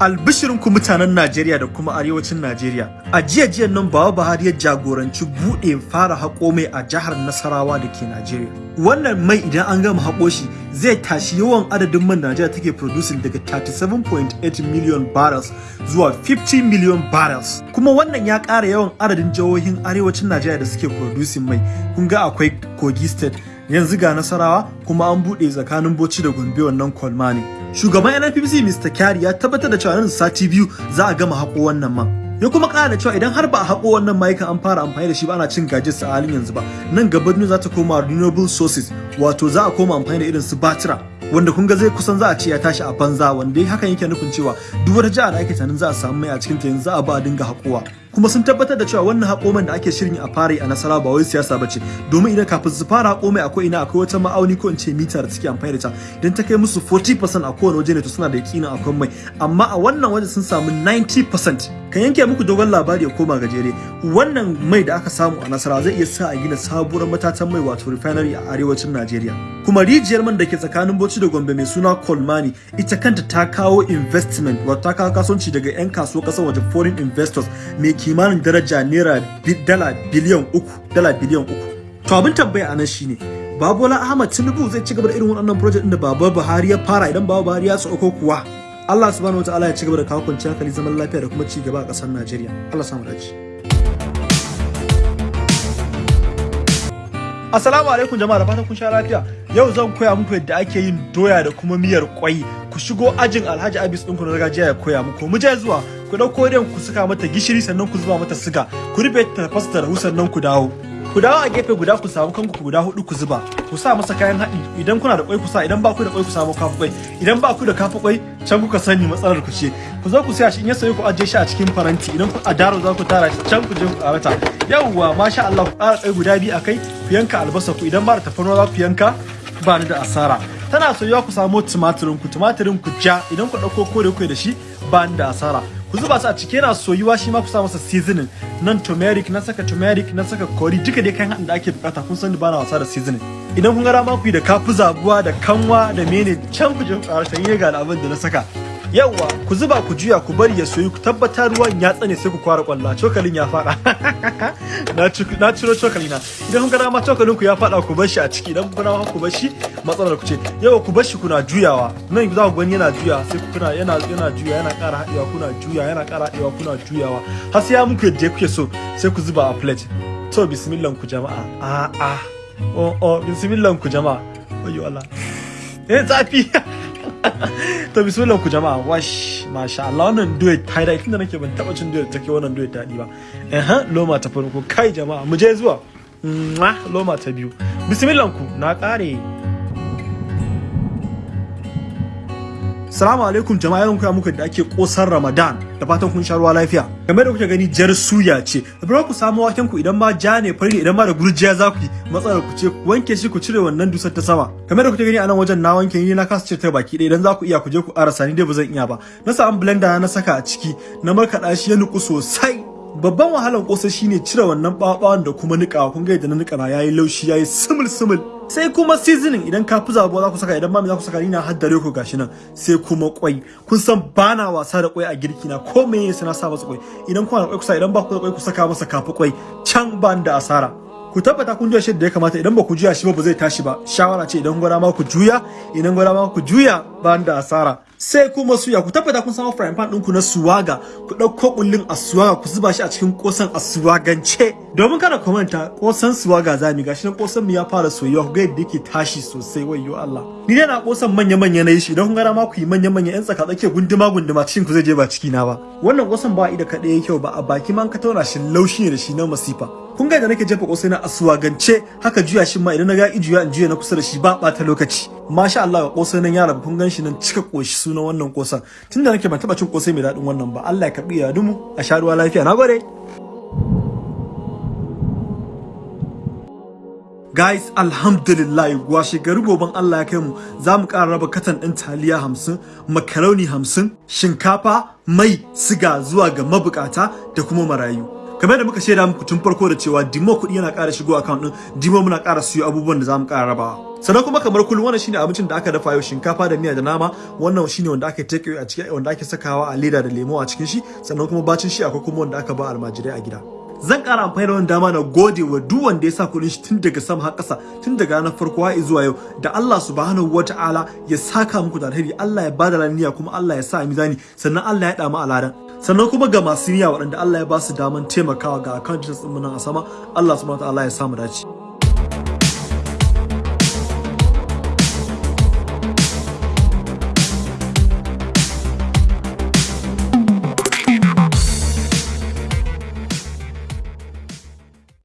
albishirinku mutanen Najeriya da kuma arewacin Najeriya. A jiya jiyan nan Baba Buhari ya jagoranci buɗe fara haƙo mai a jihar Nasarawa da ke Najeriya. Wannan mai idan an gama haƙo shi zai tashi yawan adadin man Najeriya take producing daga 37.8 million barrels zuwa 50 million barrels. Kuma wannan ya ƙara yawan adadin jihohin arewacin Najeriya da suke producing mai. Kun ga akwai Kogi State, yanzu ga Nasarawa kuma an buɗe tsakanin Bauchi da Gombe wannan kwalma ne. Shugaban NNPC Mr. Kyari ya tabbatar da cewa nan sati biyu za a gama haƙo wannan man. Ya kuma ƙara da cewa idan har ba a haƙo wannan mayukan an fara amfani da shi ba ana cin gajiyarsa a halin yanzu ba. Nan gaba duniya za ta koma renewable sources wato za a koma amfani da irin su batira wanda kun ga zai kusan za a ce ya tashi a banza wanda hakan yake nufin cewa duk wata jiha da ake tunanin za a samu mai a cikin ta yanzu za a ba a dinga haƙowa. Kuma sun tabbatar da cewa wannan haƙoman da ake shirin a fara a nasara ba wai siyasa ba ce. Domin idan kafin su fara haƙo mai akwai ina akwai wata ma'auni ko in ce mita da suke amfani da ta idan ta kai musu 40% a kowane waje ne to suna da yakinin akwai mai. Amma a wannan waje sun samu 90% kan yanke muku dogon labari ya koma gajere. Wannan mai da aka samu a nasara zai iya sa a gina sabuwar matatan mai wato refinery a arewacin Najeriya. Kuma rijiyar man da ke tsakanin Bauchi da Gombe mai suna Kolmani ita kanta ta kawo investment wato ta kawo kasuwanci daga 'yan kasuwa ƙasar waje foreign investors mai kimanin daraja naira dala biliyan uku dala biliyan uku. To abin tambaya a nan shine Babola Ahmad Tinubu zai ci gaba da irin waɗannan project ɗin da Baba Buhari ya fara idan Baba Buhari ya sauko kuwa? Allah subhanahu wataala ya ci gaba da kawo kwanciyar hankali zaman lafiya da kuma ci gaba a ƙasar Najeriya. Allah samu dace. Assalamu alaikum jama'a da fatan kun sha lafiya. Yau zan koya muku yadda ake yin doya da kuma miyar kwai ku shigo ajin Alhaji Abis ɗinku na gargajiya ya koya muku. Mu je zuwa ku ɗauko idan ku saka mata gishiri sannan ku zuba mata siga. Ku rufe ta tafasa ta rahu sannan ku dawo. Ku dawo a gefe guda ku samu kanku guda huɗu ku zuba. Ku sa masa kayan haɗi. Idan kuna da kwai ku sa. Idan ba ku da kwai ku samu kafa kwai idan ba ku da kafa kwai can kuka sani matsalar ku ce. Ku zo ku saya shi. In ya sayi ku ajiye shi a cikin faranti. Idan ku a daro za ku tara shi. Can ku je ku karata yawwa masha Allah ku ƙara kwai guda biyu akai ku yanka albasa ku. Idan ba da tafarnuwa za ku yanka ba ni da asara. Tana soyuwa ku samu tumatirin ku. Tumatirin ku ja. Idan ku ɗauko kore ku da shi ba ni da asara. Ku zuba su a ciki yana soyuwa shi ma ku sa masa seasoning. Nan turmeric na saka turmeric na saka curry duka dai kayan da ake buƙata. Kun san ba na wasa da seasoning. Idan kun ga dama ku yi da kafu zabuwa da kanwa da mene can ku je ku ƙara ga abin da na saka. Yawwa ku zuba ku juya ku bari ya soyu ku tabbatar ruwan ya tsane sai ku kwara kwalla. Cokalin ya fada. Na ciro cokali na idan kun ga dama cokalin ku ya fada ku bar shi a ciki. Idan kun ga ku bar shi matsalar ku ce. Yawa ku bar shi kuna juyawa. Nan za ku gani yana juya sai ku kuna yana yana juya yana ƙara haɗewa kuna juya yana ƙara haɗewa kuna juyawa. Har sai ya muku yadda kuke so sai ku zuba a plate. To bismillah ku jama'a. A a oh oh bismillah ku jama'a. Ayyo Allah. Eh zafi. to bismillah ku jama'a wash masha Allah. Wannan duet ta da tunda nake ban taba cin duet take wannan duet daɗi ba. Eh loma ta farko. Kai jama'a mu je zuwa. Loma ta biyu. Bismillah ku na kare Salamu alaikum jama'a yau koya muku da ake kosar Ramadan da fatan kun sha ruwa lafiya. Game da kuke gani jar suya ce. Bari ku samu waken ku idan ma ja ne fari idan ma da gurjiya za ku yi matsalar ku ce wanke shi ku cire wannan dusar ta sama. Game da kuke gani a nan wajen na wanke ni na kasa cire ta baki ɗaya idan za ku iya ku je ku arasa ni dai ba zan iya ba. Na samu blender na saka a ciki na markaɗa shi ya nuku sosai. Babban wahalan kosai shine cire wannan ɓaɓawan da kuma niƙawa kun ga yadda na niƙa na yayi laushi yayi sumul sumul. Sai kuma seasoning idan ka fi zabuwa za ku saka idan mami za ku saka ni na haddare ku gashi nan sai kuma kwai. Kun san bana wasa da kwai a girki na ko me yasa na sa masa kwai? Idan kuna da kwai ku sa idan ba ku da kwai ku saka masa kafi kwai. Can ban da asara. Ku tabbata kun juya shi da ya kamata idan ba ku juya shi ba ba zai tashi ba. Shawara ce idan gwada ma ku juya idan gwada ma ku juya ban da asara. Sai kuma suya ku tabbata kun samu frying pan ɗinku na suwaga. Ku ɗauko kullun a suwaga ku zuba shi a cikin kosan a suwagance. Domin kada ku manta kosan suwaga za mu gashi nan kosan mu ya fara soyuwa. Ku ga yadda yake tashi sosai wayyo Allah. Ni dai na kosan manya manya na yi shi. Idan kun ga ma ku yi manya manya yan tsaka tsake gunduma gunduma cikin ku zai je ba ciki na ba. Wannan kosan ba ida kaɗai yake kyau ba. A baki man ka tauna shi laushi ne da shi na masifa. Kun ga da nake jefa kosai na asuwagance haka juya shi ma idan na ga ijuya in juya na kusa da shi ba ɓata lokaci. Masha Allah ga kosai nan yara kun gan shi nan cika koshi sunan wannan kosan tunda nake ban taba cin kosai mai daɗin wannan ba Allah ya karɓi ya dumu a sha ruwa lafiya. Na gode. Guys, alhamdulillah washe gari goben Allah ya kai mu. Za mu ƙara raba katan ɗin taliya hamsin, makaroni hamsin, shinkafa, mai, siga zuwa ga mabukata da kuma marayu. Kamar da muka shaida muku tun farko da cewa dimo kuɗi yana ƙara shigo account din dimo muna ƙara siyo abubuwan da za mu ƙara rabawa. Sannan kuma kamar kullum wannan shine abincin da aka dafa yau shinkafa da miya da nama. Wannan shine wanda aka take a cikin wanda ake sakawa a leda da lemo a cikin shi. Sannan kuma bacin shi akwai kuma wanda aka ba almajirai a gida. Zan ƙara amfani da wannan dama na gode wa duk wanda ya sa kuɗin shi tun daga sama har ƙasa tun daga ranar farko har zuwa yau. Da Allah subhanahu wata'ala ya saka muku da alheri Allah ya ba da laniya kuma Allah ya sa mizani. Sannan Allah ya dama aladan sannan kuma ga masu niyya waɗanda Allah ya ba su daman taimakawa ga account details ɗin nan a sama Allah subhanahu wata'ala ya samu dace.